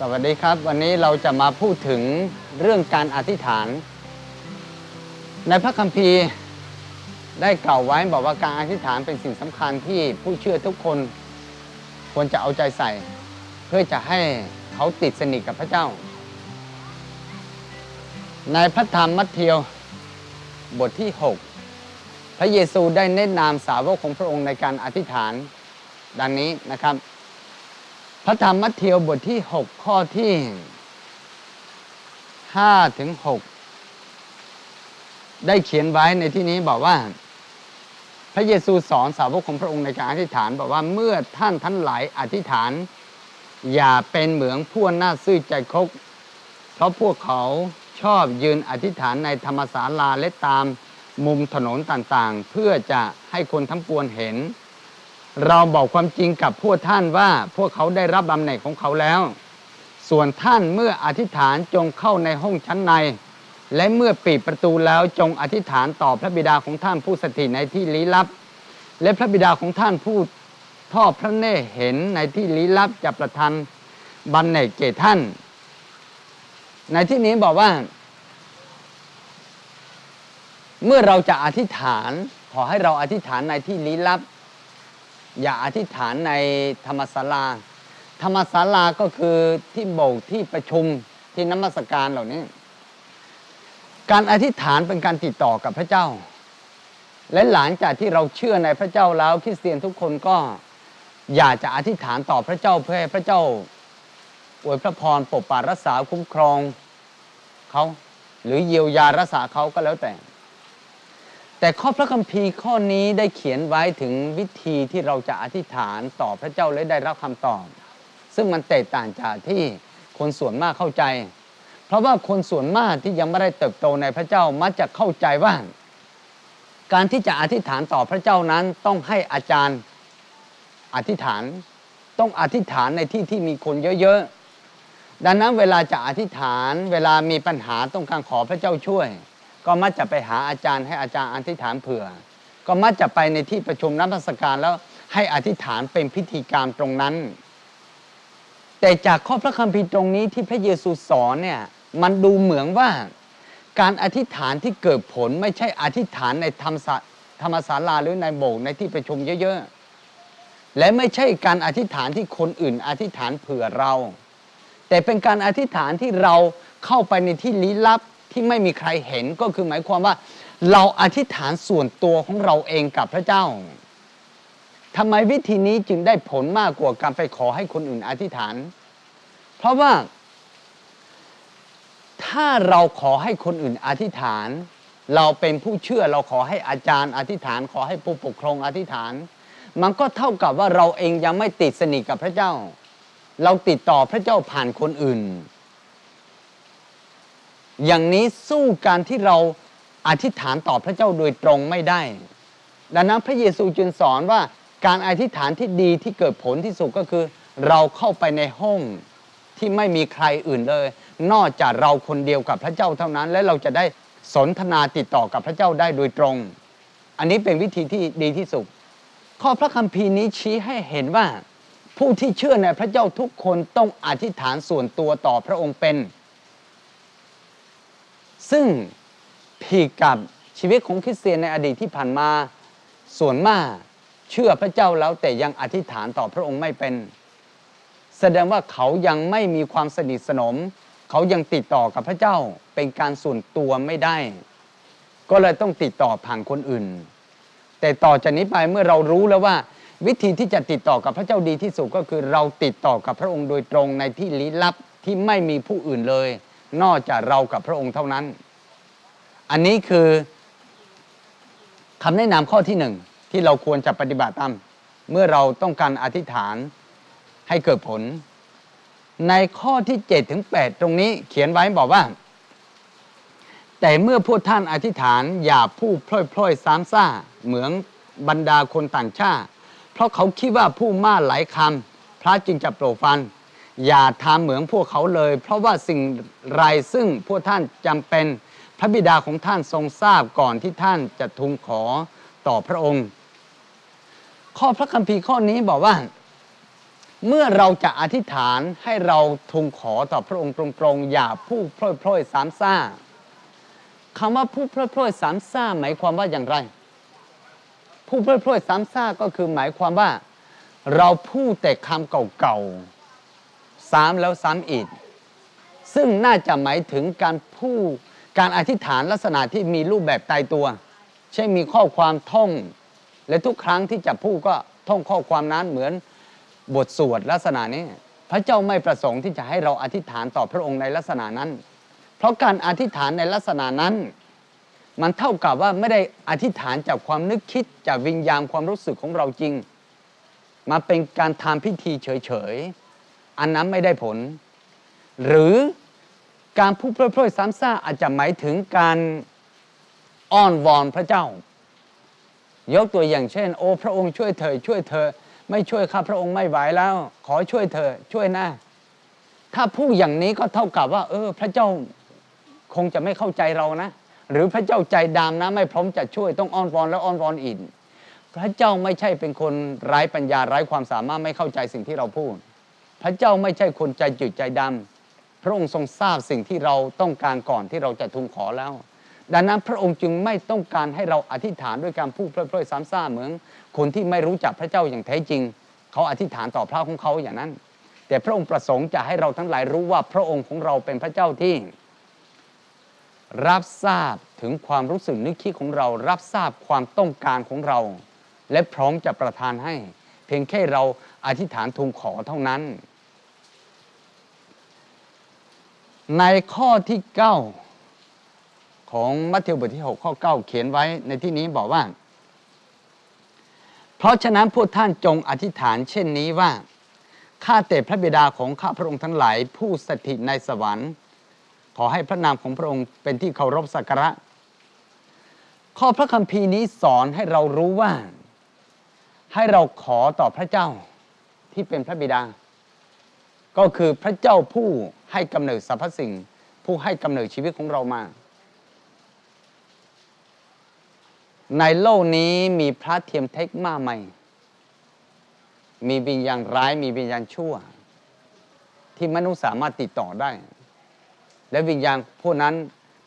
สวัสดีครับ วันนี้เราจะมาพูดถึงเรื่องการอธิษฐาน ในพระคัมภีร์ได้กล่าวไว้บอกว่าการอธิษฐานเป็นสิ่งสำคัญที่ผู้เชื่อทุกคนควรจะเอาใจใส่ เพื่อจะให้เขาติดสนิทกับพระเจ้า ในพระธรรมมัทธิวบทที่ 6 พระเยซูได้แนะนำสาวกของพระองค์ในการอธิษฐานดังนี้นะครับ พระธรรมมัทธิวบทที่ 6 ข้อที่5ถึง6ได้เขียนไว้ในที่นี้บอกว่า พระเยซูสอนสาวกของพระองค์ในการอธิษฐานบอกว่าเมื่อท่านทั้งหลายอธิษฐาน อย่าเป็นเหมืองผู้หน้าซื่อใจคก เพราะพวกเขาชอบยืนอธิษฐานในธรรมศาลาและตามมุมถนนต่างๆ เพื่อจะให้คนทั้งปวงเห็น เราบอกความจริงกับพวกท่านว่าพวกเขาได้รับบำเหน็จของเขาแล้ว ส่วนท่านเมื่ออธิษฐานจงเข้าในห้องชั้นใน และเมื่อปิดประตูแล้วจงอธิษฐานต่อพระบิดาของท่านผู้สถิตในที่ลี้ลับ และพระบิดาของท่านผู้ทอดพระเนตรเห็นในที่ลี้ลับจะประทานบำเหน็จแก่ท่าน ในที่นี้บอกว่า เมื่อเราจะอธิษฐาน ขอให้เราอธิษฐานในที่ลี้ลับ อย่าอธิษฐานในธรรมศาลา ธรรมศาลาก็คือที่โบสถ์ที่ประชุมที่นมัสการเหล่านี้ การอธิษฐานเป็นการติดต่อกับพระเจ้า และหลังจากที่เราเชื่อในพระเจ้าแล้วคริสเตียนทุกคนก็อยากจะอธิษฐานต่อพระเจ้าเพื่อให้พระเจ้าอวยพระพรปกปักรักษาคุ้มครองเขาหรือเยียวยารักษาเขาก็แล้วแต่ แต่ข้อพระคัมภีร์ข้อนี้ได้เขียนไว้ถึงวิธีที่เราจะอธิษฐานต่อพระเจ้าและได้รับคำตอบ ซึ่งมันแตกต่างจากที่คนส่วนมากเข้าใจ เพราะว่าคนส่วนมากที่ยังไม่ได้เติบโตในพระเจ้ามักจะเข้าใจว่า การที่จะอธิษฐานต่อพระเจ้านั้นต้องให้อาจารย์อธิษฐาน ต้องอธิษฐานในที่ที่มีคนเยอะๆดังนั้นเวลาจะอธิษฐาน เวลามีปัญหาต้องการขอพระเจ้าช่วย ก็มักจะไปหาอาจารย์ให้อาจารย์อธิษฐานเผื่อ ก็มักจะไปในที่ประชุมนักพัสการแล้วให้อธิษฐานเป็นพิธีการตรงนั้น แต่จากข้อพระคัมภีร์ตรงนี้ที่พระเยซูสอนเนี่ยมันดูเหมือนว่าการอธิษฐานที่เกิดผลไม่ใช่อธิษฐานในธรรมศาธรรมศาลาหรือในโบสถ์ในที่ประชุมเยอะๆ และไม่ใช่การอธิษฐานที่คนอื่นอธิษฐานเผื่อเรา แต่เป็นการอธิษฐานที่เราเข้าไปในที่ลี้ลับ ที่ไม่มีใครเห็นก็คือหมายความว่า เราอธิษฐานส่วนตัวของเราเองกับพระเจ้าทำไมวิธีนี้จึงได้ผลมากกว่าการไปขอให้คนอื่นอธิษฐาน เพราะว่า ถ้าเราขอให้คนอื่นอธิษฐาน เราเป็นผู้เชื่อเราขอให้อาจารย์อธิษฐาน ขอให้ผู้ปกครองอธิษฐาน มันก็เท่ากับว่าเราเองยังไม่ติดสนิทกับพระเจ้า เราติดต่อพระเจ้าผ่านคนอื่น อย่างนี้สู้การที่เราอธิษฐานต่อพระเจ้าโดยตรงไม่ได้ ดังนั้นพระเยซูจึงสอนว่าการอธิษฐานที่ดีที่เกิดผลที่สุดก็คือ เราเข้าไปในห้องที่ไม่มีใครอื่นเลย นอกจากเราคนเดียวกับพระเจ้าเท่านั้น และเราจะได้สนทนาติดต่อกับพระเจ้าได้โดยตรง อันนี้เป็นวิธีที่ดีที่สุด ข้อพระคัมภีร์นี้ชี้ให้เห็นว่า ผู้ที่เชื่อในพระเจ้าทุกคนต้องอธิษฐานส่วนตัวต่อพระองค์เป็น ซึ่งผิดกับชีวิตของคริสเตียนในอดีตที่ผ่านมา ส่วนมากเชื่อพระเจ้าแล้วแต่ยังอธิษฐานต่อพระองค์ไม่เป็น แสดงว่าเขายังไม่มีความสนิทสนม เขายังติดต่อกับพระเจ้าเป็นการส่วนตัวไม่ได้ ก็เลยต้องติดต่อผ่านคนอื่น แต่ต่อจากนี้ไปเมื่อเรารู้แล้วว่า วิธีที่จะติดต่อกับพระเจ้าดีที่สุดก็คือเราติดต่อกับพระองค์โดยตรงในที่ลี้ลับที่ไม่มีผู้อื่นเลย นอกจากเรากับพระองค์เท่านั้น อันนี้คือคำแนะนำข้อที่หนึ่งที่เราควรจะปฏิบัติตามเมื่อเราต้องการอธิษฐานให้เกิดผล ในข้อที่7ถึง8ตรงนี้เขียนไว้บอกว่า แต่เมื่อพวกท่านอธิษฐานอย่าพูดพล่อยๆซ้ำซ่าเหมือนบรรดาคนต่างชาติ เพราะเขาคิดว่าผู้มากหลายคำพระจึงจะโปรดฟังอย่าทำเหมือนพวกเขาเลย เพราะว่าสิ่งไรซึ่งพวกท่านจำเป็น พระบิดาของท่านทรงทราบก่อนที่ท่านจะทูลขอต่อพระองค์ ข้อพระคัมภีร์ข้อนี้บอกว่า เมื่อเราจะอธิษฐานให้เราทูลขอต่อพระองค์ตรงๆ อย่าพูดพร่อยๆสามซ่าคำว่าพูดพร่อยๆสามซ่าหมายความว่าอย่างไรพูดพร่อยๆสามซ่าก็คือหมายความว่า เราพูดแต่คำเก่าๆซ้ำแล้วซ้ำอีก ซึ่งน่าจะหมายถึงการพูด การอธิษฐานลักษณะที่มีรูปแบบตายตัว เช่นมีข้อความท่อง และทุกครั้งที่จะพูดก็ท่องข้อความนั้นเหมือนบทสวดลักษณะนี้ พระเจ้าไม่ประสงค์ที่จะให้เราอธิษฐานต่อพระองค์ในลักษณะนั้น เพราะการอธิษฐานในลักษณะนั้น มันเท่ากับว่าไม่ได้อธิษฐานจากความนึกคิดจากวิญญาณความรู้สึกของเราจริง มาเป็นการทำพิธีเฉยๆอันนั้นไม่ได้ผล หรือ การพูดพร่อยๆซ้ำซากอาจจะหมายถึงการอ้อนวอนพระเจ้า ยกตัวอย่างเช่น โอ้พระองค์ช่วยเธอช่วยเธอ ไม่ช่วยข้าพระองค์ไม่ไหวแล้ว ขอช่วยเธอช่วยนะถ้าพูดอย่างนี้ก็เท่ากับว่า เออ พระเจ้าคงจะไม่เข้าใจเรานะ หรือพระเจ้าใจดำนะ ไม่พร้อมจะช่วยต้องอ้อนวอนแล้วอ้อนวอนอีกพระเจ้าไม่ใช่เป็นคนไร้ปัญญาไร้ความสามารถไม่เข้าใจสิ่งที่เราพูด พระเจ้าไม่ใช่คนใจจืดใจดำ ระองค์ทรงทราบสิ่งที่เราต้องการก่อนที่เราจะทูลขอแล้ว ดังนั้นพระองค์จึงไม่ต้องการให้เราอธิษฐานด้วยการพูดเพล่อยๆซ้ำซ่าเหมือนคนที่ไม่รู้จักพระเจ้าอย่างแท้จริง เขาอธิษฐานต่อพระของเขาอย่างนั้น แต่พระองค์ประสงค์จะให้เราทั้งหลายรู้ว่าพระองค์ของเราเป็นพระเจ้าที่ รับทราบถึงความรู้สึกนึกคิดของเรา รับทราบความต้องการของเรา และพร้อมจะประทานให้ เพียงแค่เราอธิษฐานทูลขอเท่านั้น ในข้อที่ 9 ของมัทธิวบทที่ 6 ข้อ 9 เขียนไว้ในที่นี้บอกว่า เพราะฉะนั้นพวกท่านจงอธิษฐานเช่นนี้ว่า ข้าแต่พระบิดาของข้าพระองค์ทั้งหลาย ผู้สถิตในสวรรค์ ขอให้พระนามของพระองค์เป็นที่เคารพสักการะ ข้อพระคัมภีร์นี้สอนให้เรารู้ว่า ให้เราขอต่อพระเจ้าที่เป็นพระบิดา ก็คือพระเจ้าผู้ให้กำเนิดสรรพสิ่ง ผู้ให้กำเนิดชีวิตของเรามา ในโลกนี้มีพระเทียมเทคมากไหมมีวิญญาณร้ายมีวิญญาณชั่ว ที่มนุษย์สามารถติดต่อได้ และวิญญาณพวกนั้น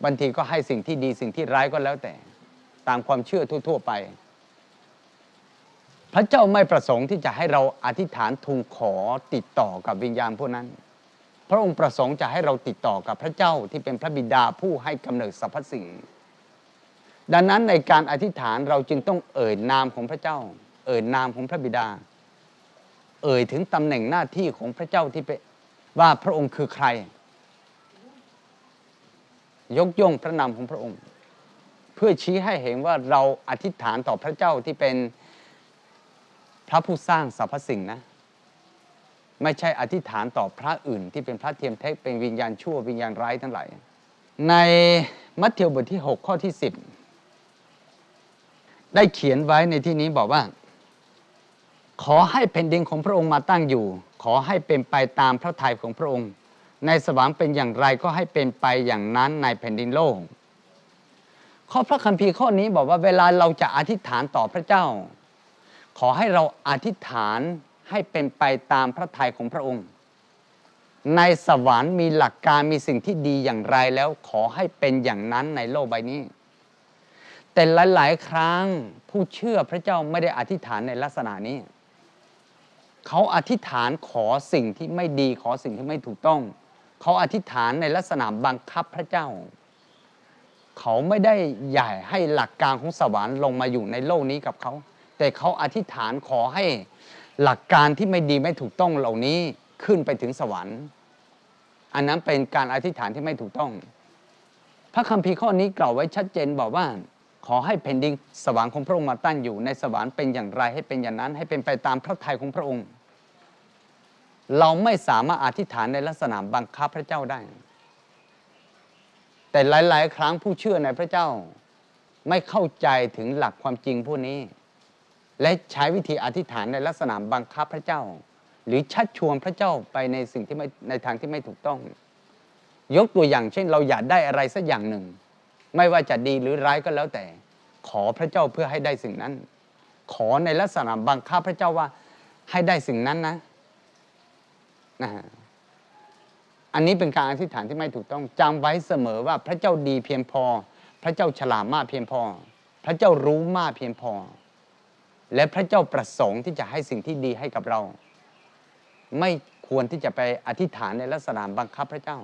บางทีก็ให้สิ่งที่ดีสิ่งที่ร้ายก็แล้วแต่ ตามความเชื่อทั่ว ๆ ไป พระเจ้าไม่ประสงค์ที่จะให้เราอธิษฐานทูลขอติดต่อกับวิญญาณพวกนั้น พระองค์ประสงค์จะให้เราติดต่อกับพระเจ้าที่เป็นพระบิดาผู้ให้กำเนิดสรรพสิ่ง ดังนั้นในการอธิษฐานเราจึงต้องเอ่ยนามของพระเจ้า เอ่ยนามของพระบิดา เอ่ยถึงตำแหน่งหน้าที่ของพระเจ้าที่เป็นว่าพระองค์คือใคร ยกย่องพระนามของพระองค์ เพื่อชี้ให้เห็นว่าเราอธิษฐานต่อพระเจ้าที่เป็น พระผู้สร้างสรรพสิ่งนะ ไม่ใช่อธิษฐานต่อพระอื่น ที่เป็นพระเทียมเทคเป็นวิญญาณชั่ววิญญาณร้ายทั้งหลายในมัทธิวบทที่ 6 ข้อที่ 10 ได้เขียนไว้ในที่นี้บอกว่า ขอให้แผ่นดินของพระองค์มาตั้งอยู่ ขอให้เป็นไปตามพระทัยของพระองค์ ในสวรรค์เป็นอย่างไรก็ให้เป็นไปอย่างนั้นในแผ่นดินโลกข้อพระคัมภีร์ข้อนี้บอกว่าเวลาเราจะอธิษฐานต่อพระเจ้า ขอให้เราอธิษฐานให้เป็นไปตามพระทัยของพระองค์ ในสวรรค์มีหลักการมีสิ่งที่ดีอย่างไรแล้วขอให้เป็นอย่างนั้นในโลกใบนี้ แต่หลาย ๆ ครั้งผู้เชื่อพระเจ้าไม่ได้อธิษฐานในลักษณะนี้ เขาอธิษฐานขอสิ่งที่ไม่ดีขอสิ่งที่ไม่ถูกต้อง เขาอธิษฐานในลักษณะบังคับพระเจ้า เขาไม่ได้ใหญ่ให้หลักการของสวรรค์ลงมาอยู่ในโลกนี้กับเขา แต่เขาอธิษฐานขอให้หลักการที่ไม่ดีไม่ถูกต้องเหล่านี้ขึ้นไปถึงสวรรค์ อันนั้นเป็นการอธิษฐานที่ไม่ถูกต้อง พระคัมภีร์ข้อนี้กล่าวไว้ชัดเจนบอกว่า ขอให้แผ่นดินสวรรค์ของพระองค์มาตั้งอยู่ในสวรรค์เป็นอย่างไรให้เป็นอย่างนั้น ให้เป็นไปตามพระทัยของพระองค์ เราไม่สามารถอธิษฐานในลักษณะบังคับพระเจ้าได้ แต่หลาย ๆ ครั้งผู้เชื่อในพระเจ้า ไม่เข้าใจถึงหลักความจริงพวกนี้ และใช้วิธีอธิษฐานในลักษณะบังคับพระเจ้า หรือชักชวนพระเจ้าไปในสิ่งที่ไม่ในทางที่ไม่ถูกต้อง ยกตัวอย่างเช่น เราอยากได้อะไรสักอย่างหนึ่ง ไม่ว่าจะดีหรือร้ายก็แล้วแต่ ขอพระเจ้าเพื่อให้ได้สิ่งนั้น ขอในลักษณะบังคับพระเจ้าว่าให้ได้สิ่งนั้นนะนะฮะอันนี้เป็นการอธิษฐานที่ไม่ถูกต้องจำไว้เสมอว่าพระเจ้าดีเพียงพอ พระเจ้าฉลาดมากเพียงพอ พระเจ้ารู้มากเพียงพอ และพระเจ้าประสงค์ที่จะให้สิ่งที่ดีให้กับเรา ไม่ควรที่จะไปอธิษฐานในลักษณะบังคับพระเจ้า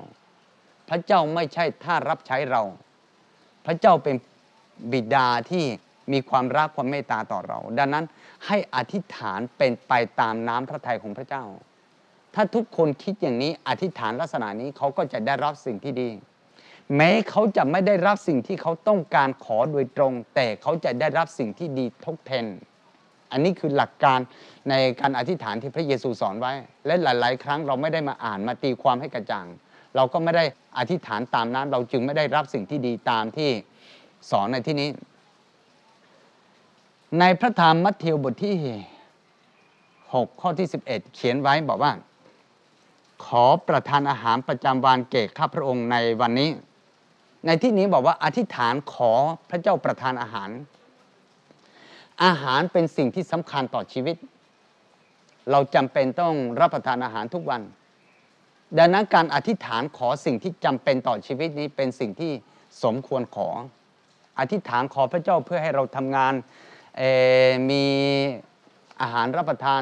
พระเจ้าไม่ใช่ท่ารับใช้เรา พระเจ้าเป็นบิดาที่มีความรักความเมตตาต่อเรา ดังนั้นให้อธิษฐานเป็นไปตามน้ำพระทัยของพระเจ้า ถ้าทุกคนคิดอย่างนี้อธิษฐานลักษณะนี้เขาก็จะได้รับสิ่งที่ดี แม้เขาจะไม่ได้รับสิ่งที่เขาต้องการขอโดยตรง แต่เขาจะได้รับสิ่งที่ดีทดแทน อันนี้คือหลักการในการอธิษฐานที่พระเยซูสอนไว้ และหลาย ๆ ครั้งเราไม่ได้มาอ่านมาตีความให้กระจ่าง เราก็ไม่ได้อธิษฐานตามนั้นเราจึงไม่ได้รับสิ่งที่ดีตามที่สอนในที่นี้ ในพระธรรมมัทธิวบทที่ 6 ข้อที่ 11 เขียนไว้บอกว่า ขอประทานอาหารประจำวันเกข้าพระองค์ในวันนี้ ในที่นี้บอกว่าอธิษฐานขอพระเจ้าประทานอาหาร อาหารเป็นสิ่งที่สำคัญต่อชีวิต เราจำเป็นต้องรับประทานอาหารทุกวัน ดังนั้นการอธิษฐานขอสิ่งที่จำเป็นต่อชีวิตนี้เป็นสิ่งที่สมควรขอ อธิษฐานขอพระเจ้าเพื่อให้เราทำงานมีอาหารรับประทาน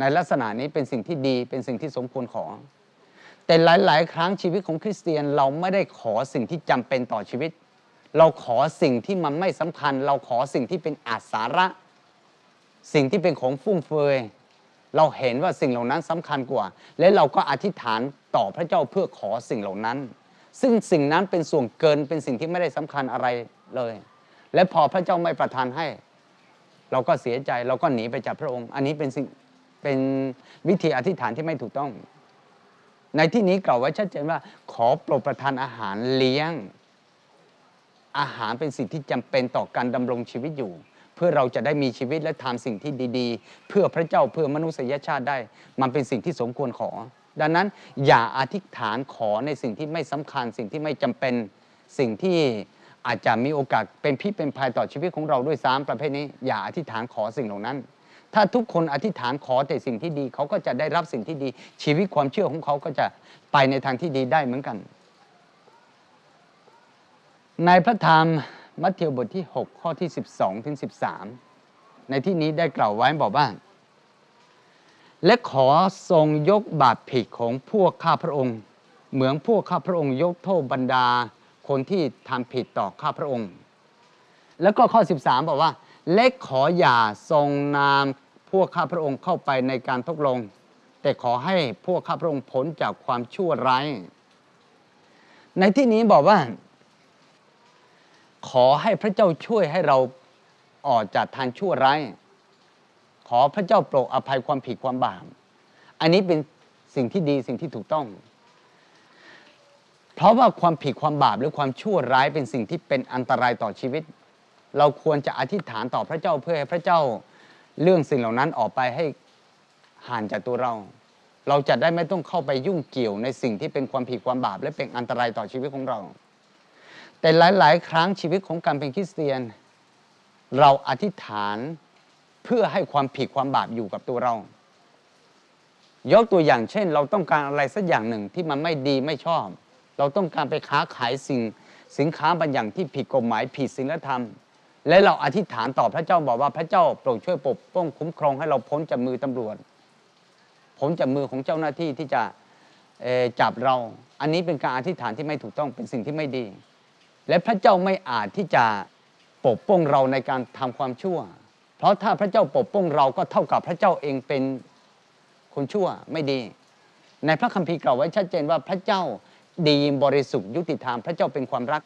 ในลักษณะนี้เป็นสิ่งที่ดีเป็นสิ่งที่สมควรขอ แต่หลาย ๆ ครั้งชีวิตของคริสเตียนเราไม่ได้ขอสิ่งที่จำเป็นต่อชีวิต เราขอสิ่งที่มันไม่สำคัญ เราขอสิ่งที่เป็นอาสาระ สิ่งที่เป็นของฟุ่มเฟือยเราเห็นว่าสิ่งเหล่านั้นสำคัญกว่า และเราก็อธิษฐานต่อพระเจ้าเพื่อขอสิ่งเหล่านั้น ซึ่งสิ่งนั้นเป็นส่วนเกินเป็นสิ่งที่ไม่ได้สำคัญอะไรเลย และพอพระเจ้าไม่ประทานให้ เราก็เสียใจเราก็หนีไปจากพระองค์ อันนี้เป็นสิ่งเป็นวิธีอธิษฐานที่ไม่ถูกต้อง ในที่นี้กล่าวไว้ชัดเจนว่า ขอโปรดประทานอาหารเลี้ยง อาหารเป็นสิ่งที่จำเป็นต่อการดำรงชีวิตอยู่ เพื่อเราจะได้มีชีวิตและทำสิ่งที่ดี ๆ เพื่อพระเจ้าเพื่อมนุษยชาติได้ มันเป็นสิ่งที่สมควรขอ ดังนั้นอย่าอธิษฐานขอในสิ่งที่ไม่สำคัญ สิ่งที่ไม่จำเป็นสิ่งที่อาจจะมีโอกาสเป็นพิษเป็นภัยต่อชีวิตของเราด้วยซ้ำประเภทนี้ อย่าอธิษฐานขอสิ่งเหล่านั้น ถ้าทุกคนอธิษฐานขอแต่สิ่งที่ดีเขาก็จะได้รับสิ่งที่ดี ชีวิตความเชื่อของเขาก็จะไปในทางที่ดีได้เหมือนกัน ในพระธรรมมัทธิวบทที่ 6 ข้อที่ 12ถึง13 ในที่นี้ได้กล่าวไว้บอกว่า และขอทรงยกบาปผิดของพวกข้าพระองค์ เหมือนพวกข้าพระองค์ยกโทษบรรดาคนที่ทำผิดต่อข้าพระองค์ แล้วก็ข้อ 13 บอกว่าและขออย่าทรงนามพวกข้าพระองค์เข้าไปในการทดลง แต่ขอให้พวกข้าพระองค์พ้นจากความชั่วร้าย ในที่นี้บอกว่า ขอให้พระเจ้าช่วยให้เราออกจากทางชั่วร้าย ขอพระเจ้าโปรดอภัยความผิดความบาป อันนี้เป็นสิ่งที่ดีสิ่งที่ถูกต้อง เพราะว่าความผิดความบาปหรือความชั่วร้ายเป็นสิ่งที่เป็นอันตรายต่อชีวิต เราควรจะอธิษฐานต่อพระเจ้าเพื่อให้พระเจ้าเรื่องสิ่งเหล่านั้นออกไปให้ห่างจากตัวเรา เราจะได้ไม่ต้องเข้าไปยุ่งเกี่ยวในสิ่งที่เป็นความผิดความบาป และเป็นอันตรายต่อชีวิตของเรา แต่หลาย ๆ ครั้งชีวิตของการเป็นคริสเตียน เราอธิษฐานเพื่อให้ความผิดความบาปอยู่กับตัวเรา ยกตัวอย่างเช่น เราต้องการอะไรสักอย่างหนึ่งที่มันไม่ดีไม่ชอบ เราต้องการไปค้าขายสิ่งสินค้าบางอย่างที่ผิดกฎหมายผิดศีลธรรม และเราอธิษฐานต่อพระเจ้าบอกว่าพระเจ้าโปรดช่วยปกป้องคุ้มครองให้เราพ้นจากมือตำรวจพ้นจากมือของเจ้าหน้าที่ที่จะจับเรา อันนี้เป็นการอธิษฐานที่ไม่ถูกต้องเป็นสิ่งที่ไม่ดี และพระเจ้าไม่อาจที่จะปกป้องเราในการทำความชั่ว เพราะถ้าพระเจ้าปกป้องเราก็เท่ากับพระเจ้าเองเป็นคนชั่วไม่ดี ในพระคัมภีร์กล่าวไว้ชัดเจนว่าพระเจ้าดีบริสุทธิ์ยุติธรรมพระเจ้าเป็นความรัก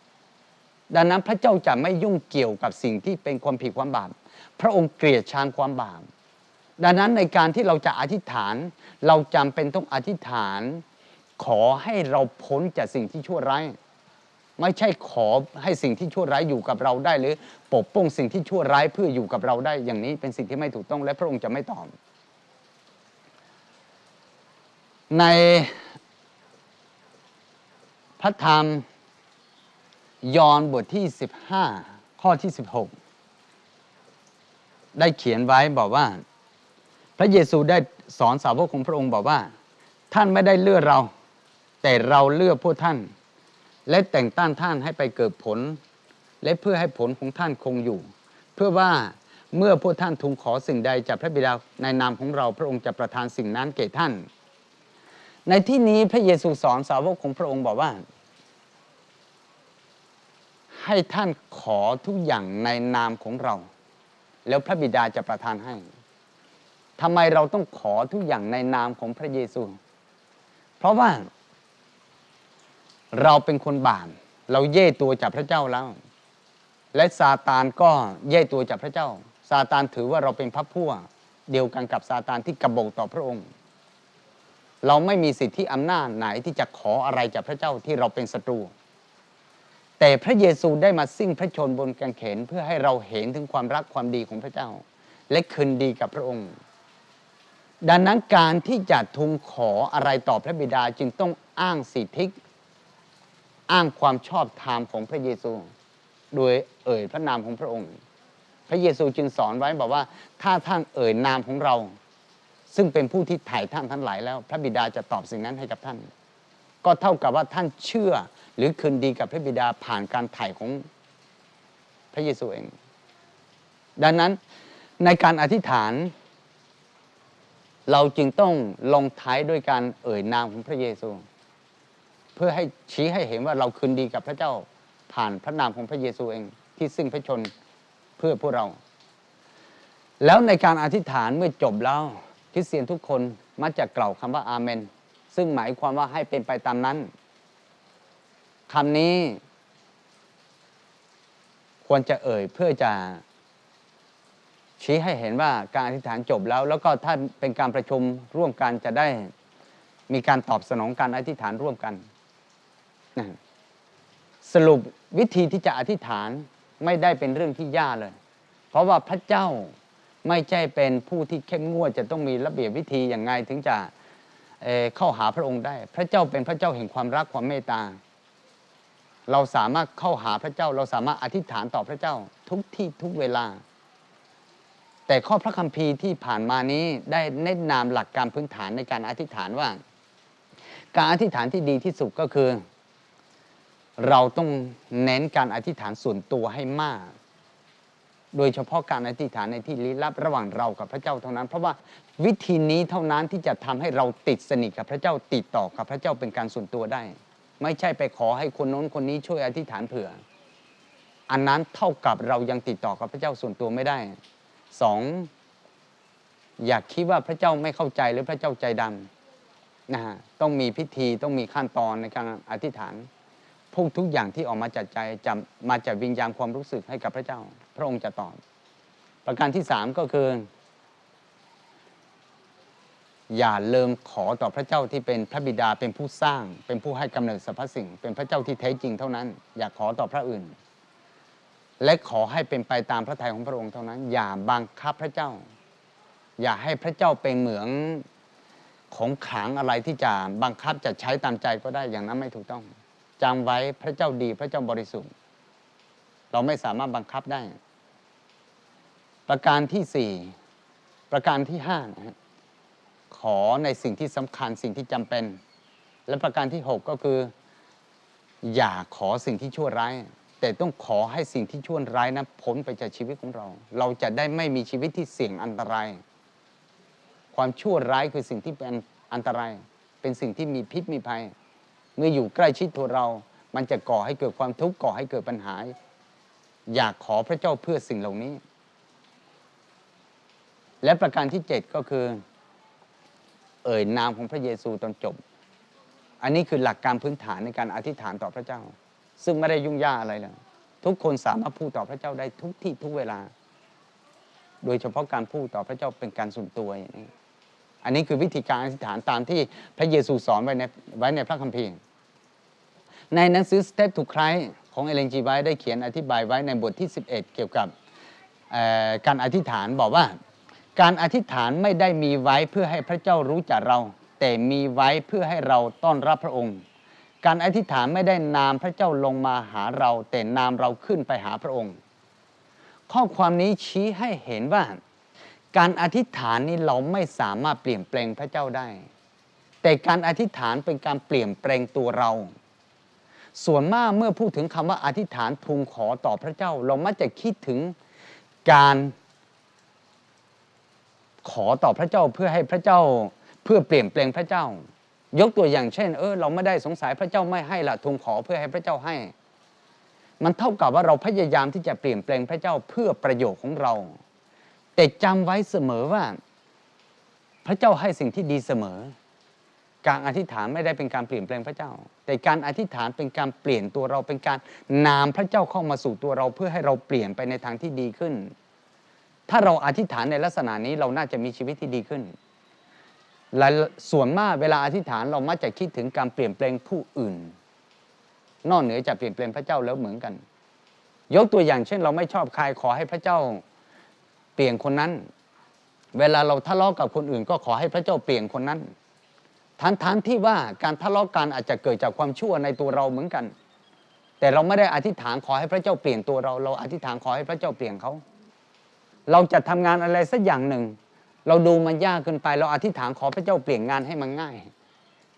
ดังนั้นพระเจ้าจะไม่ยุ่งเกี่ยวกับสิ่งที่เป็นความผิดความบาปพระองค์เกลียดชังความบาปดังนั้นในการที่เราจะอธิษฐาน เราจำเป็นต้องอธิษฐาน ขอให้เราพ้นจากสิ่งที่ชั่วร้าย ไม่ใช่ขอให้สิ่งที่ชั่วร้ายอยู่กับเราได้ หรือปกป้องสิ่งที่ชั่วร้ายเพื่ออยู่กับเราได้อย่างนี้เป็นสิ่งที่ไม่ถูกต้องและพระองค์จะไม่ตอบในพระธรรมยอห์นบทที่ 15 ข้อที่ 16 ได้เขียนไว้บอกว่า พระเยซูได้สอนสาวกของพระองค์บอกว่า ท่านไม่ได้เลือกเรา แต่เราเลือกพวกท่าน และแต่งตั้งท่านให้ไปเกิดผล และเพื่อให้ผลของท่านคงอยู่ เพื่อว่าเมื่อพวกท่านทูลขอสิ่งใดจากพระบิดาในนามของเราพระองค์จะประทานสิ่งนั้นแก่ท่าน ในที่นี้พระเยซูสอนสาวกของพระองค์บอกว่า ให้ท่านขอทุกอย่างในนามของเรา แล้วพระบิดาจะประทานให้ทำไมเราต้องขอทุกอย่างในนามของพระเยซู เพราะว่า เราเป็นคนบาปเราเย่ตัวจากพระเจ้าแล้ว และซาตานก็เย่ตัวจากพระเจ้า ซาตานถือว่าเราเป็นพระผู้เดียวกันกับซาตานที่กบฏต่อพระองค์ เราไม่มีสิทธิอำนาจไหนที่จะขออะไรจากพระเจ้าที่เราเป็นศัตรู แต่พระเยซูได้มาสิ้นพระชนบนกางเขนเพื่อให้เราเห็นถึงความรักความดีของพระเจ้า และคืนดีกับพระองค์ ดังนั้นการที่จะทูลขออะไรต่อพระบิดาจึงต้องอ้างสิทธิ อ้างความชอบธรรมของพระเยซู โดยเอ่ยพระนามของพระองค์ พระเยซูจึงสอนไว้บอกว่า ถ้าท่านเอ่ยนามของเรา ซึ่งเป็นผู้ที่ถ่ายท่านทั้งหลายแล้ว พระบิดาจะตอบสิ่งนั้นให้กับท่าน ก็เท่ากับว่าท่านเชื่อหรือคืนดีกับพระบิดาผ่านการถ่ายของพระเยซูเอง ดังนั้นในการอธิษฐาน เราจึงต้องลงท้ายด้วยการเอ่ยนามของพระเยซู เพื่อให้ชี้ให้เห็นว่าเราคืนดีกับพระเจ้าผ่านพระนามของพระเยซูเองที่ซึ่งพระชนเพื่อพวกเรา แล้วในการอธิษฐานเมื่อจบแล้วคริสเตียนทุกคนมักจะกล่าวคำว่าอาเมน ซึ่งหมายความว่าให้เป็นไปตามนั้นคำนี้ ควรจะเอ่ยเพื่อจะชี้ให้เห็นว่าการอธิษฐานจบแล้ว แล้วก็ถ้าเป็นการประชุมร่วมกันจะได้มีการตอบสนองการอธิษฐานร่วมกัน สรุปวิธีที่จะอธิษฐานไม่ได้เป็นเรื่องที่ยากเลย เพราะว่าพระเจ้าไม่ใช่เป็นผู้ที่เข้มงวดจะต้องมีระเบียบวิธีอย่างไงถึงจะเเข้าหาพระองค์ได้ พระเจ้าเป็นพระเจ้าแห่งความรักความเมตตา เราสามารถเข้าหาพระเจ้า เราสามารถอธิษฐานต่อพระเจ้าทุกที่ทุกเวลา แต่ข้อพระคัมภีร์ที่ผ่านมานี้ได้แนะนำหลักการพื้นฐานในการอธิษฐานว่า การอธิษฐานที่ดีที่สุดก็คือ เราต้องเน้นการอธิษฐานส่วนตัวให้มาก โดยเฉพาะการอธิษฐานในที่ลี้ลับระหว่างเรากับพระเจ้าเท่านั้น เพราะว่าวิธีนี้เท่านั้นที่จะทำให้เราติดสนิทกับพระเจ้าติดต่อกับพระเจ้าเป็นการส่วนตัวได้ ไม่ใช่ไปขอให้คนโน้นคนนี้ช่วยอธิษฐานเผื่อ อันนั้นเท่ากับเรายังติดต่อกับพระเจ้าส่วนตัวไม่ได้สองอยากคิดว่าพระเจ้าไม่เข้าใจหรือพระเจ้าใจดำนะฮะต้องมีพิธีต้องมีขั้นตอนในการอธิษฐาน พูดทุกอย่างที่ออกมาจากใจจะมาจากวิญญาณความรู้สึกให้กับพระเจ้า พระองค์จะตอบ ประการที่สามก็คือ อย่าเลิมขอต่อพระเจ้าที่เป็นพระบิดาเป็นผู้สร้าง เป็นผู้ให้กำเนิดสรรพสิ่ง เป็นพระเจ้าที่แท้จริงเท่านั้น อย่าขอต่อพระอื่น และขอให้เป็นไปตามพระทัยของพระองค์เท่านั้น อย่าบังคับพระเจ้า อย่าให้พระเจ้าเป็นเหมือนของขังอะไรที่จะบังคับจะใช้ตามใจก็ได้อย่างนั้นไม่ถูกต้อง จำไว้พระเจ้าดีพระเจ้าบริสุทธิ์ เราไม่สามารถบังคับได้ ประการที่สี่ประการที่ห้านะฮะขอในสิ่งที่สำคัญสิ่งที่จำเป็น และประการที่หกก็คือ อย่าขอสิ่งที่ชั่วร้าย แต่ต้องขอให้สิ่งที่ชั่วร้ายนั้นพ้นไปจากชีวิตของเรา เราจะได้ไม่มีชีวิตที่เสี่ยงอันตราย ความชั่วร้ายคือสิ่งที่เป็นอันตราย เป็นสิ่งที่มีพิษมีภัย เมื่ออยู่ใกล้ชิดตัวเรา มันจะก่อให้เกิดความทุกข์ก่อให้เกิดปัญหา อยากขอพระเจ้าเพื่อสิ่งเหล่านี้ และประการที่เจ็ดก็คือ เอ่ยนามของพระเยซูตอนจบ อันนี้คือหลักการพื้นฐานในการอธิษฐานต่อพระเจ้า ซึ่งไม่ได้ยุ่งยากอะไรเลยทุกคนสามารถพูดต่อพระเจ้าได้ทุกที่ทุกเวลา โดยเฉพาะการพูดต่อพระเจ้าเป็นการส่วนตัวอย่างนี้ อันนี้คือวิธีการอธิษฐานตามที่พระเยซูสอนไว้ในไว้ในพระคัมภีร์ ในหนังสือ Step to Christ ของเอเลนจีไว้ได้เขียนอธิบายไว้ในบทที่ 11 เกี่ยวกับการอธิษฐานบอกว่า การอธิษฐานไม่ได้มีไว้เพื่อให้พระเจ้ารู้จักเรา แต่มีไว้เพื่อให้เราต้อนรับพระองค์ การอธิษฐานไม่ได้นามพระเจ้าลงมาหาเรา แต่นามเราขึ้นไปหาพระองค์ ข้อความนี้ชี้ให้เห็นว่า การอธิษฐานนี้เราไม่สามารถเปลี่ยนแปลงพระเจ้าได้ แต่การอธิษฐานเป็นการเปลี่ยนแปลงตัวเรา ส่วนมากเมื่อพูดถึงคำว่าอธิษฐานทูลขอต่อพระเจ้า เรามักจะคิดถึงการขอต่อพระเจ้าเพื่อให้พระเจ้าเพื่อเปลี่ยนแปลงพระเจ้า ยกตัวอย่างเช่น เออเราไม่ได้สงสัยพระเจ้าไม่ให้ละทูลขอเพื่อให้พระเจ้าให้ มันเท่ากับว่าเราพยายามที่จะเปลี่ยนแปลงพระเจ้าเพื่อประโยชน์ของเรา แต่จำไว้เสมอว่า พระเจ้าให้สิ่งที่ดีเสมอ การอธิษฐานไม่ได้เป็นการเปลี่ยนแปลงพระเจ้า แต่การอธิษฐานเป็นการเปลี่ยนตัวเราเป็นการนามพระเจ้าเข้ามาสู่ตัวเราเพื่อให้เราเปลี่ยนไปในทางที่ดีขึ้น ถ้าเราอธิษฐานในลักษณะนี้เราน่าจะมีชีวิตที่ดีขึ้นและส่วนมากเวลาอธิษฐานเรามักจะคิดถึงการเปลี่ยนแปลงผู้อื่น นอกเหนือจากเปลี่ยนแปลงพระเจ้าแล้วเหมือนกัน ยกตัวอย่างเช่น เราไม่ชอบใครขอให้พระเจ้า เปลี่ยนคนนั้น เวลาเราทะเลาะกับคนอื่น ก็ขอให้พระเจ้าเปลี่ยนคนนั้นทันทันที่ว่าการทะเลาะกันอาจจะเกิดจากความชั่วในตัวเราเหมือนกัน แต่เราไม่ได้อธิษฐานขอให้พระเจ้าเปลี่ยนตัวเรา เราอธิษฐานขอให้พระเจ้าเปลี่ยนเขา เราจะทำงานอะไรสักอย่างหนึ่ง เราดูมันยากเกินไป เราอธิษฐานขอพระเจ้าเปลี่ยนงานให้มันง่าย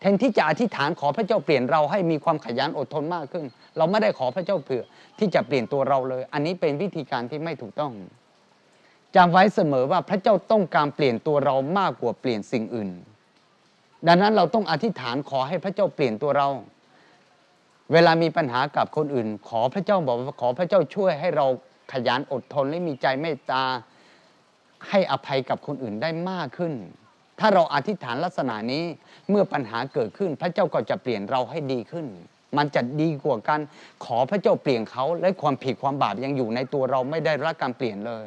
แทนที่จะอธิษฐานขอพระเจ้าเปลี่ยนเราให้มีความขยันอดทนมากขึ้น เราไม่ได้ขอพระเจ้าเผื่อที่จะเปลี่ยนตัวเราเลย อันนี้เป็นวิธีการที่ไม่ถูกต้อง จำไว้เสมอว่าพระเจ้าต้องการเปลี่ยนตัวเรามากกว่าเปลี่ยนสิ่งอื่น ดังนั้นเราต้องอธิษฐานขอให้พระเจ้าเปลี่ยนตัวเรา เวลามีปัญหากับคนอื่น ขอพระเจ้าบอกว่าขอพระเจ้าช่วยให้เราขยันอดทนและมีใจเมตตาให้อภัยกับคนอื่นได้มากขึ้น ถ้าเราอธิษฐานลักษณะนี้เมื่อปัญหาเกิดขึ้น พระเจ้าก็จะเปลี่ยนเราให้ดีขึ้น มันจะดีกว่ากันขอพระเจ้าเปลี่ยนเขาและความผิดความบาปยังอยู่ในตัวเราไม่ได้รับการเปลี่ยนเลย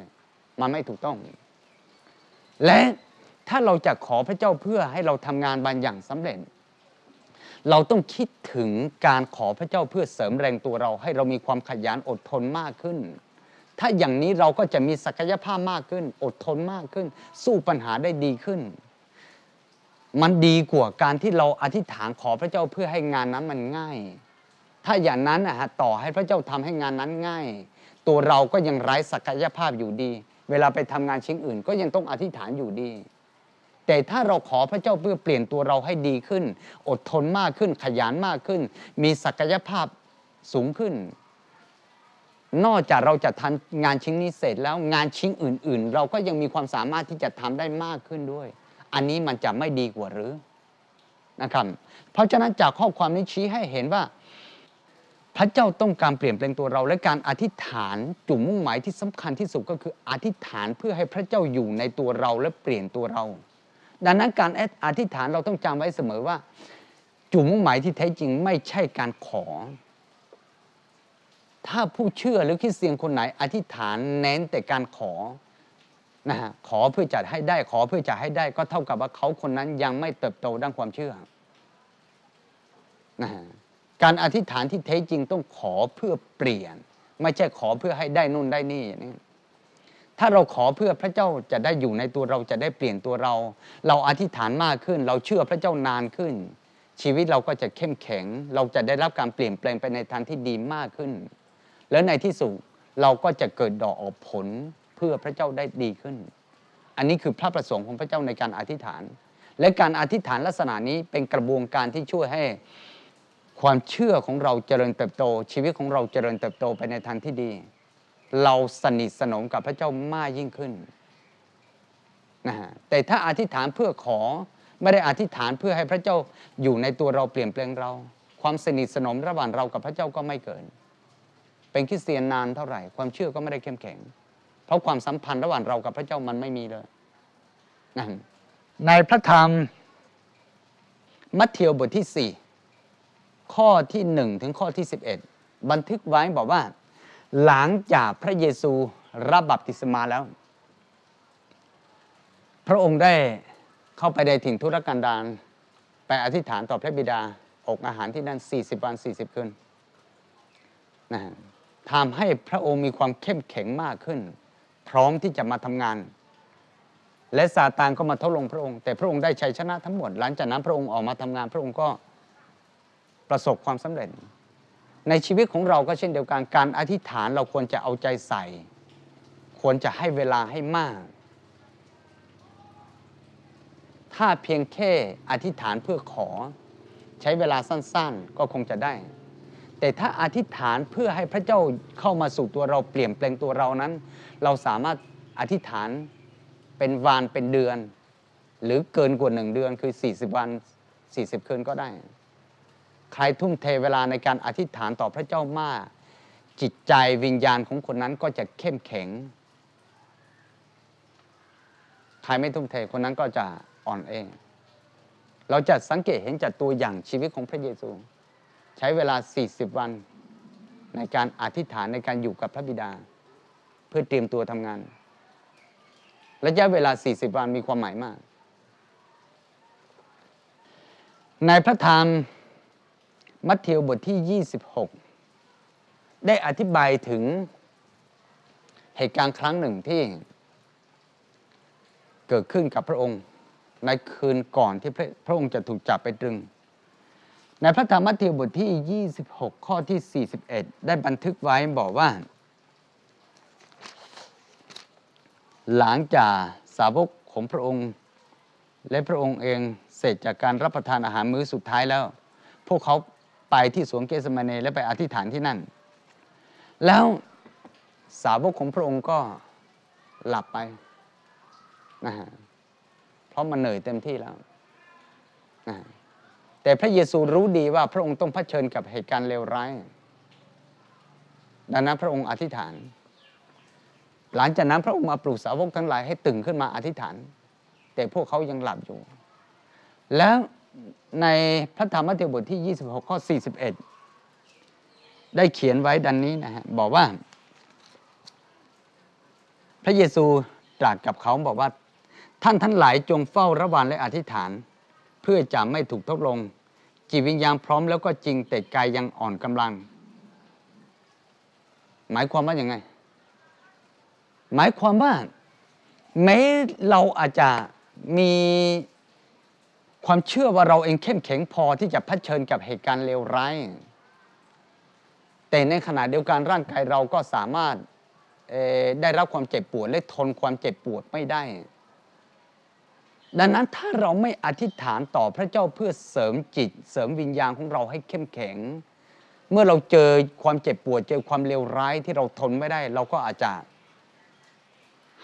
มันไม่ถูกต้อง และถ้าเราจะขอพระเจ้าเพื่อให้เราทำงานบางอย่างสำเร็จ เราต้องคิดถึงการขอพระเจ้าเพื่อเสริมแรงตัวเรา ให้เรามีความขยันอดทนมากขึ้น ถ้าอย่างนี้เราก็จะมีศักยภาพมากขึ้น อดทนมากขึ้น สู้ปัญหาได้ดีขึ้น มันดีกว่าการที่เราอธิษฐานขอพระเจ้าเพื่อให้งานนั้นมันง่าย ถ้าอย่างนั้นนะฮะต่อให้พระเจ้าทำให้งานนั้นง่าย ตัวเราก็ยังไร้ศักยภาพอยู่ดี เวลาไปทำงานชิ้นอื่น ก็ยังต้องอธิษฐานอยู่ดี แต่ถ้าเราขอพระเจ้าเพื่อเปลี่ยนตัวเราให้ดีขึ้น อดทนมากขึ้นขยันมากขึ้น มีศักยภาพสูงขึ้น นอกจากเราจะทำงานชิ้นนี้เสร็จแล้วงานชิ้นอื่น ๆ เราก็ยังมีความสามารถที่จะทำได้มากขึ้นด้วย อันนี้มันจะไม่ดีกว่าหรือนะครับ เพราะฉะนั้นจากข้อความนี้ชี้ให้เห็นว่า พระเจ้าต้องการเปลี่ยนแปลงตัวเรา และการอธิษฐานจุดมุ่งหมายที่สำคัญที่สุดก็คืออธิษฐานเพื่อให้พระเจ้าอยู่ในตัวเราและเปลี่ยนตัวเรา ดังนั้นการอธิษฐานเราต้องจำไว้เสมอว่า จุดมุ่งหมายที่แท้จริงไม่ใช่การขอ ถ้าผู้เชื่อหรือคริสเตียนคนไหน อธิษฐานเน้นแต่การขอนะฮะขอเพื่อจะให้ได้ขอเพื่อจะให้ได้ก็เท่ากับว่าเขาคนนั้นยังไม่เติบโตด้านความเชื่อนะฮะ การอธิษฐานที่แท้จริงต้องขอเพื่อเปลี่ยน ไม่ใช่ขอเพื่อให้ได้นู่นได้นี่นี้ถ้าเราขอเพื่อพระเจ้าจะได้อยู่ในตัวเราจะได้เปลี่ยนตัวเรา เราอธิษฐานมากขึ้น เราเชื่อพระเจ้านานขึ้น ชีวิตเราก็จะเข้มแข็ง เราจะได้รับการเปลี่ยนแปลงไปในทางที่ดีมากขึ้น แล้วในที่สุดเราก็จะเกิดดอกออกผลเพื่อพระเจ้าได้ดีขึ้น อันนี้คือพระประสงค์ของพระเจ้าในการอธิษฐาน และการอธิษฐานลักษณะนี้เป็นกระบวนการที่ช่วยให้ ความเชื่อของเราเจริญเติบโต ชีวิตของเราเจริญเติบโตไปในทางที่ดี เราสนิทสนมกับพระเจ้ามากยิ่งขึ้นนะฮะแต่ถ้าอธิษฐานเพื่อขอไม่ได้อธิษฐานเพื่อให้พระเจ้าอยู่ในตัวเราเปลี่ยนแปลงเรา ความสนิทสนมระหว่างเรากับพระเจ้าก็ไม่เกิน เป็นคริสเตียนนานเท่าไหร่ ความเชื่อก็ไม่ได้เข้มแข็ง เพราะความสัมพันธ์ระหว่างเรากับพระเจ้ามันไม่มีเลยนะในพระธรรมมัทธิวบทที่4 ข้อที่ 1 ถึงข้อที่ 11 บันทึกไว้บอกว่า หลังจากพระเยซูรับบัพติศมาแล้ว พระองค์ได้เข้าไปในถิ่นทุรกันดารไปอธิษฐานต่อพระบิดาอกอาหารที่นั่น 40 วัน 40 คืนนะทำให้พระองค์มีความเข้มแข็งมากขึ้น พร้อมที่จะมาทำงาน และซาตานก็มาทดลงพระองค์ แต่พระองค์ได้ชัยชนะทั้งหมด หลังจากนั้นพระองค์ออกมาทำงาน พระองค์ก็ ประสบความสำเร็จ ในชีวิตของเราก็เช่นเดียวกันการอธิษฐานเราควรจะเอาใจใส่ ควรจะให้เวลาให้มาก ถ้าเพียงแค่อธิษฐานเพื่อขอ ใช้เวลาสั้นๆ ก็คงจะได้ แต่ถ้าอธิษฐานเพื่อให้พระเจ้าเข้ามาสู่ตัวเราเปลี่ยนแปลงตัวเรานั้น เราสามารถอธิษฐานเป็นวันเป็นเดือน หรือเกินกว่าหนึ่งเดือนคือ 40 วัน 40 คืนก็ได้ ใครทุ่มเทเวลาในการอธิษฐานต่อพระเจ้ามาก จิตใจวิญญาณของคนนั้นก็จะเข้มแข็ง ใครไม่ทุ่มเทคนนั้นก็จะอ่อนเองเราจะสังเกตเห็นจากตัวอย่างชีวิตของพระเยซู ใช้เวลา 40 วันในการอธิษฐานในการอยู่กับพระบิดา เพื่อเตรียมตัวทำงาน ระยะเวลา 40 วันมีความหมายมาก ในพระธรรม มัทธิวบทที่ 26 ได้อธิบายถึงเหตุการณ์ครั้งหนึ่งที่เกิดขึ้นกับพระองค์ในคืนก่อนที่พระพระองค์จะถูกจับไปตรึง ในพระธรรมมัทธิวบทที่ 26 ข้อที่ 41 ได้บันทึกไว้บอกว่า หลังจากสาวกของพระองค์ และพระองค์เองเสร็จจากการรับประทานอาหารมื้อสุดท้ายแล้ว พวกเขา ไปที่สวนเกสมาเนและไปอธิษฐานที่นั่น แล้วสาวกของพระองค์ก็หลับไปนะฮะเพราะมันเหนื่อยเต็มที่แล้วนะแต่พระเยซูรู้ดีว่าพระองค์ต้องเผชิญกับเหตุการณ์เลวร้าย ดังนั้นพระองค์อธิษฐาน หลังจากนั้นพระองค์มาปลุกสาวกทั้งหลายให้ตื่นขึ้นมาอธิษฐาน แต่พวกเขายังหลับอยู่ แล้ว ในพระธรรมมัทธิวบทที่ 26 ข้อ 41 ได้เขียนไว้ดังนนี้นะฮะบอกว่า พระเยซูตรัสกับเขาบอกว่าท่านทั้งหลายจงเฝ้าระวังและอธิษฐาน เพื่อจะไม่ถูกทดลง จิตวิญญาณพร้อมแล้วก็จริงแต่กายยังอ่อนกำลัง หมายความว่าอย่างไง หมายความว่าแม้เราอาจจะมี ความเชื่อว่าเราเองเข้มแข็งพอที่จะเผชิญกับเหตุการณ์เลวร้าย แต่ในขณะเดียวกันร่างกายเราก็สามารถได้รับความเจ็บปวดและทนความเจ็บปวดไม่ได้ ดังนั้นถ้าเราไม่อธิษฐานต่อพระเจ้าเพื่อเสริมจิต เสริมวิญญาณของเราให้เข้มแข็ง เมื่อเราเจอความเจ็บปวด เจอความเลวร้ายที่เราทนไม่ได้ เราก็อาจจะ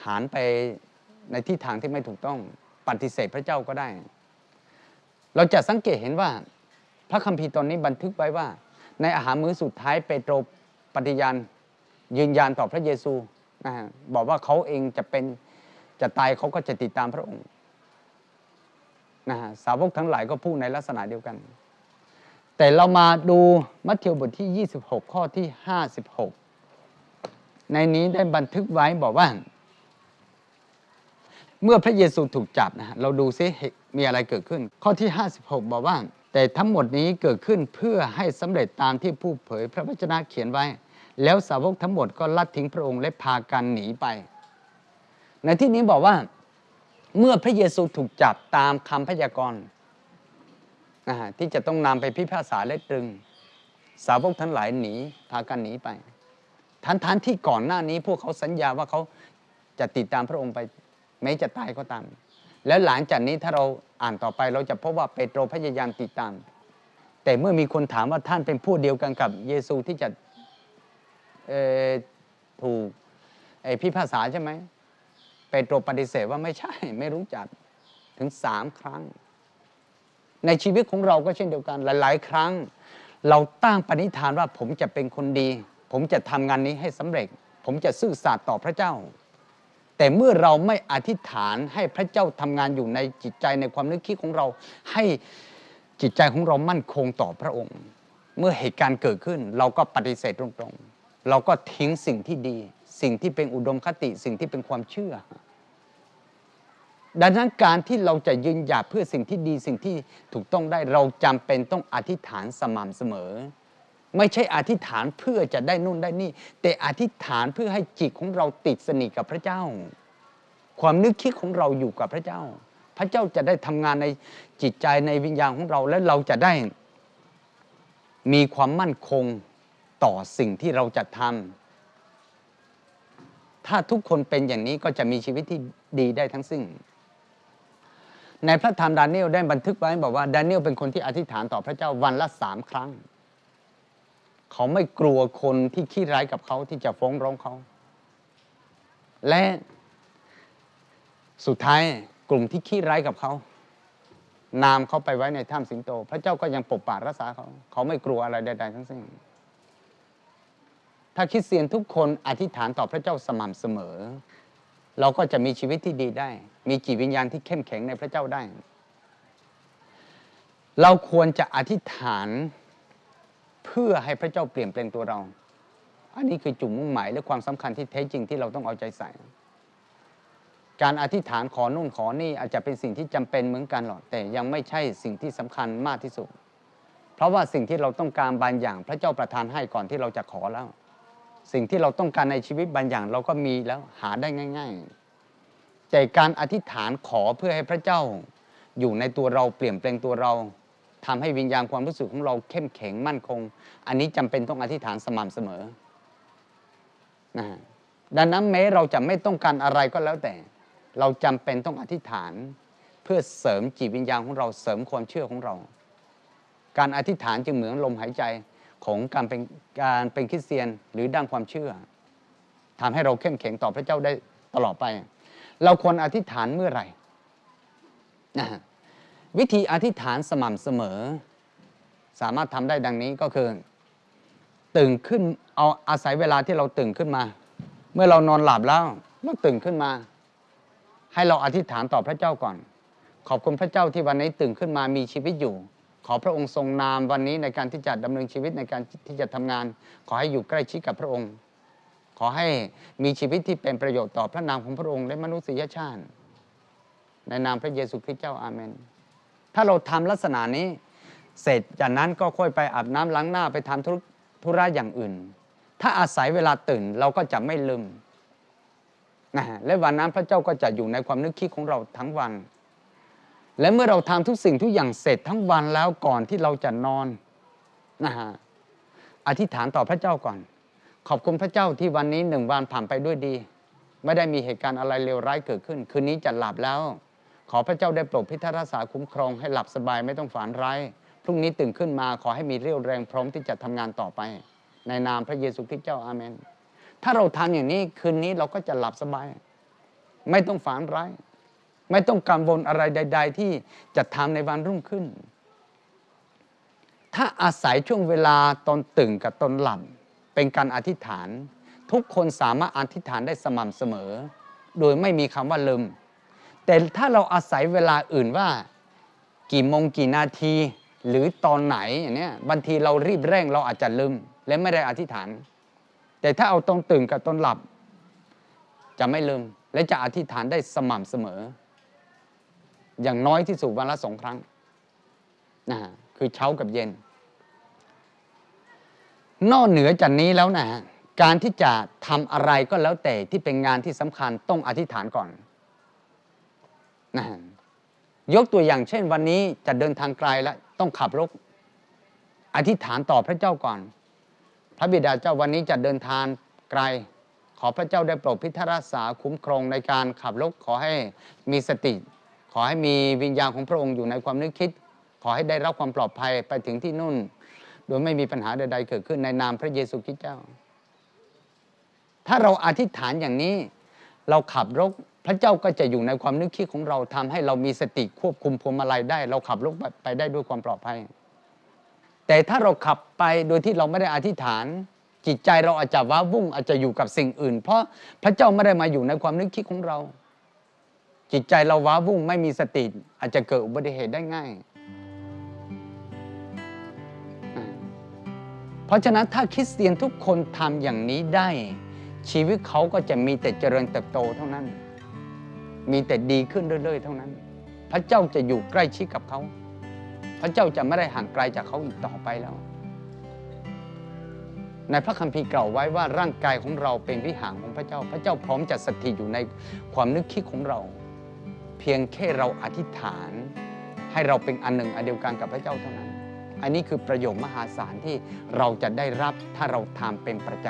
หันไปในทิศทางที่ไม่ถูกต้องปฏิเสธพระเจ้าก็ได้ เราจะสังเกตเห็นว่า พระคัมภีร์ตอนนี้บันทึกไว้ว่า ในอาหารมื้อสุดท้ายเปโตรปฏิญาณยืนยันต่อพระเยซูนะฮะบอกว่าเขาเองจะเป็นจะตายเขาก็จะติดตามพระองค์นะฮะสาวกทั้งหลายก็พูดในลักษณะเดียวกัน แต่เรามาดูมัทธิวบทที่ 26 ข้อที่ 56 ในนี้ได้บันทึกไว้บอกว่า เมื่อพระเยซูถูกจับนะฮะเราดูซิ มีอะไรเกิดขึ้น ข้อที่ 56 บอกว่า แต่ทั้งหมดนี้เกิดขึ้นเพื่อให้สำเร็จตามที่ผู้เผยพระวจนะเขียนไว้ แล้วสาวกทั้งหมดก็ลัดทิ้งพระองค์และพากันหนีไป ในที่นี้บอกว่าเมื่อพระเยซูถูกจับตามคำพยากรณ์ที่จะต้องนำไปพิพากษาและตรึง สาวกทั้งหลายหนีพากันหนีไปทั้งทที่ก่อนหน้านี้พวกเขาสัญญาว่าเขาจะติดตามพระองค์ไปแม้จะตายก็ตาม แล้วหลังจากนี้ถ้าเราอ่านต่อไปเราจะพบว่าเปโตรพยายามติดตาม แต่เมื่อมีคนถามว่าท่านเป็นผู้เดียวกันกับเยซูที่จะถูกไอ้พิพากษาใช่ไหมเปโตรปฏิเสธว่าไม่ใช่ไม่รู้จักถึงสามครั้ง ในชีวิตของเราก็เช่นเดียวกัน หลาย ๆ ครั้ง เราตั้งปณิธานว่าผมจะเป็นคนดี ผมจะทำงานนี้ให้สำเร็จ ผมจะซื่อสัตย์ต่อพระเจ้า แต่เมื่อเราไม่อธิษฐานให้พระเจ้าทำงานอยู่ในจิตใจในความนึกคิดของเรา ให้จิตใจของเรามั่นคงต่อพระองค์ เมื่อเหตุการณ์เกิดขึ้น เราก็ปฏิเสธตรงๆ เราก็ทิ้งสิ่งที่ดี สิ่งที่เป็นอุดมคติสิ่งที่เป็นความเชื่อ ดังนั้นการที่เราจะยืนหยัดเพื่อสิ่งที่ดีสิ่งที่ถูกต้องได้เราจำเป็นต้องอธิษฐานสม่ำเสมอ ไม่ใช่อธิษฐานเพื่อจะได้นู่นได้นี่ แต่อธิษฐานเพื่อให้จิตของเราติดสนิทกับพระเจ้า ความนึกคิดของเราอยู่กับพระเจ้า พระเจ้าจะได้ทำงานในจิตใจในวิญญาณของเราและเราจะได้มีความมั่นคงต่อสิ่งที่เราจะทำถ้าทุกคนเป็นอย่างนี้ก็จะมีชีวิตที่ดีได้ทั้งสิ้น ในพระธรรมดาเนียลได้บันทึกไว้บอกว่าดาเนียลเป็นคนที่อธิษฐานต่อพระเจ้าวันละสามครั้ง เขาไม่กลัวคนที่ขี้ร้ายกับเขาที่จะฟ้องร้องเขา และสุดท้ายกลุ่มที่ขี้ร้ายกับเขา นามเขาไปไว้ในถ้ำสิงโต พระเจ้าก็ยังปกปักรักษาเขา เขาไม่กลัวอะไรใดๆทั้งสิ้น ถ้าคริสเตียนทุกคนอธิษฐานต่อพระเจ้าสม่ำเสมอ เราก็จะมีชีวิตที่ดีได้ มีจิตวิญญาณที่เข้มแข็งในพระเจ้าได้ เราควรจะอธิษฐาน เพื่อให้พระเจ้าเปลี่ยนแปลงตัวเรา อันนี้คือจุดมุ่งหมายและความสำคัญที่แท้จริงที่เราต้องเอาใจใส่ การอธิษฐานขอนู่นขอนี่อาจจะเป็นสิ่งที่จำเป็นเหมือนกันหรอกแต่ยังไม่ใช่สิ่งที่สำคัญมากที่สุด เพราะว่าสิ่งที่เราต้องการบางอย่างพระเจ้าประทานให้ก่อนที่เราจะขอแล้ว สิ่งที่เราต้องการในชีวิตบางอย่างเราก็มีแล้วหาได้ง่าย ๆ แต่การอธิษฐานขอเพื่อให้พระเจ้าอยู่ในตัวเราเปลี่ยนแปลงตัวเรา ทำให้วิญญาณความรู้สึกของเราเข้มแข็งมั่นคง อันนี้จำเป็นต้องอธิษฐานสม่ำเสมอนะดังนั้นแม้เราจะไม่ต้องการอะไรก็แล้วแต่ เราจำเป็นต้องอธิษฐาน เพื่อเสริมจิตวิญญาณของเราเสริมความเชื่อของเรา การอธิษฐานจึงเหมือนลมหายใจของการเป็นการเป็นคริสเตียนหรือด้านความเชื่อทำให้เราเข้มแข็งต่อพระเจ้าได้ตลอดไป เราควรอธิษฐานเมื่อไหร่นะฮะ วิธีอธิษฐานสม่ำเสมอ สามารถทำได้ดังนี้ก็คือ ตื่นขึ้นเอาอาศัยเวลาที่เราตื่นขึ้นมา เมื่อเรานอนหลับแล้วเราตื่นขึ้นมา ให้เราอธิษฐานต่อพระเจ้าก่อน ขอบคุณพระเจ้าที่วันนี้ตื่นขึ้นมามีชีวิตอยู่ ขอพระองค์ทรงนามวันนี้ในการที่จะดำเนินชีวิตในการที่จะทำงาน ขอให้อยู่ใกล้ชิดกับพระองค์ ขอให้มีชีวิตที่เป็นประโยชน์ต่อพระนามของพระองค์และมนุษยชาติ ในนามพระเยซูคริสต์เจ้าอาเมน ถ้าเราทำลักษณะนี้ เสร็จจากนั้นก็ค่อยไปอาบน้ำล้างหน้าไปทำธุธุระอย่างอื่น ถ้าอาศัยเวลาตื่นเราก็จะไม่ลืมนะฮะและวันนั้นพระเจ้าก็จะอยู่ในความนึกคิดของเราทั้งวัน และเมื่อเราทำทุกสิ่งทุกอย่างเสร็จทั้งวันแล้วก่อนที่เราจะนอนนะฮะอธิษฐานต่อพระเจ้าก่อน ขอบคุณพระเจ้าที่วันนี้หนึ่งวันผ่านไปด้วยดี ไม่ได้มีเหตุการณ์อะไรเลวร้ายเกิดขึ้น คืนนี้จะหลับแล้ว ขอพระเจ้าได้โปรดพิทักษ์รักษาคุ้มครองให้หลับสบายไม่ต้องฝันร้ายพรุ่งนี้ตื่นขึ้นมาขอให้มีเรี่ยวแรงพร้อมที่จะทำงานต่อไป ในนามพระเยซูคริสต์เจ้าอาเมน ถ้าเราทำอย่างนี้คืนนี้เราก็จะหลับสบาย ไม่ต้องฝันร้าย ไม่ต้องกังวลอะไรใด ๆ ที่จะทำในวันรุ่งขึ้น ถ้าอาศัยช่วงเวลาตอนตื่นกับตอนหลับเป็นการอธิษฐาน ทุกคนสามารถอธิษฐานได้สม่ำเสมอ โดยไม่มีคำว่าลืม แต่ถ้าเราอาศัยเวลาอื่นว่า กี่โมงกี่นาที หรือตอนไหนอย่างเนี้ยบางทีเรารีบเร่งเราอาจจะลืมและไม่ได้อธิษฐาน แต่ถ้าเอาตอนตื่นกับตอนหลับ จะไม่ลืม และจะอธิษฐานได้สม่ำเสมอ อย่างน้อยที่สุดวันละสองครั้งนะฮะคือเช้ากับเย็น นอกเหนือจากนี้แล้วนะฮะการที่จะทำอะไรก็แล้วแต่ที่เป็นงานที่สำคัญต้องอธิษฐานก่อน นะยกตัวอย่างเช่นวันนี้จะเดินทางไกลแล้วต้องขับรถอธิษฐานต่อพระเจ้าก่อน พระบิดาเจ้าวันนี้จะเดินทางไกล ขอพระเจ้าได้โปรดพิทักษ์รักษาคุ้มครองในการขับรถขอให้มีสติ ขอให้มีวิญญาณของพระองค์อยู่ในความนึกคิด ขอให้ได้รับความปลอดภัยไปถึงที่นู่น โดยไม่มีปัญหาใดๆเกิดขึ้นในนามพระเยซูคริสต์เจ้า ถ้าเราอธิษฐานอย่างนี้ เราขับรถ พระเจ้าก็จะอยู่ในความนึกคิดของเราทำให้เรามีสติควบคุมพวงมาลัยได้ เราขับรถไปได้ด้วยความปลอดภัย แต่ถ้าเราขับไปโดยที่เราไม่ได้อธิษฐาน จิตใจเราอาจจะว้าวุ่งอาจจะอยู่กับสิ่งอื่น เพราะพระเจ้าไม่ได้มาอยู่ในความนึกคิดของเรา จิตใจเราว้าวุ่งไม่มีสติอาจจะเกิดอุบัติเหตุได้ง่าย เพราะฉะนั้นถ้าคริสเตียนทุกคนทำอย่างนี้ได้ชีวิตเขาก็จะมีแต่เจริญเติบโตเท่านั้น มีแต่ดีขึ้นเรื่อยๆเท่านั้น พระเจ้าจะอยู่ใกล้ชิดกับเขา พระเจ้าจะไม่ได้ห่างไกลจากเขาอีกต่อไปแล้ว ในพระคัมภีร์กล่าวไว้ว่าร่างกายของเราเป็นวิหารของพระเจ้า พระเจ้าพร้อมจะสถิตอยู่ในความนึกคิดของเรา เพียงแค่เราอธิษฐาน ให้เราเป็นอันหนึ่งอันเดียวกันกับพระเจ้าเท่านั้น อันนี้คือประโยชน์มหาศาลที่เราจะได้รับถ้าเราทำเป็นประจ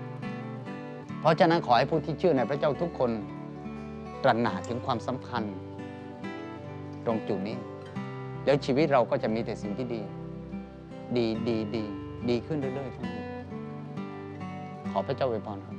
ำเพราะฉะนั้นขอให้ผู้ที่เชื่อในพระเจ้าทุกคน ตระหนักถึงความสำคัญ ตรงจุดนี้ แล้วชีวิตเราก็จะมีแต่สิ่งที่ดี ดีดีดีดีขึ้นเรื่อยๆทั้งหมดขอพระเจ้าอวยพรครับ